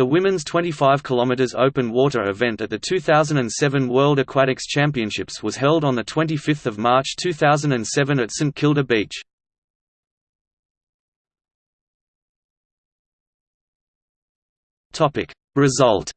The women's 25 km open water event at the 2007 World Aquatics Championships was held on 25 March 2007 at St Kilda Beach. Result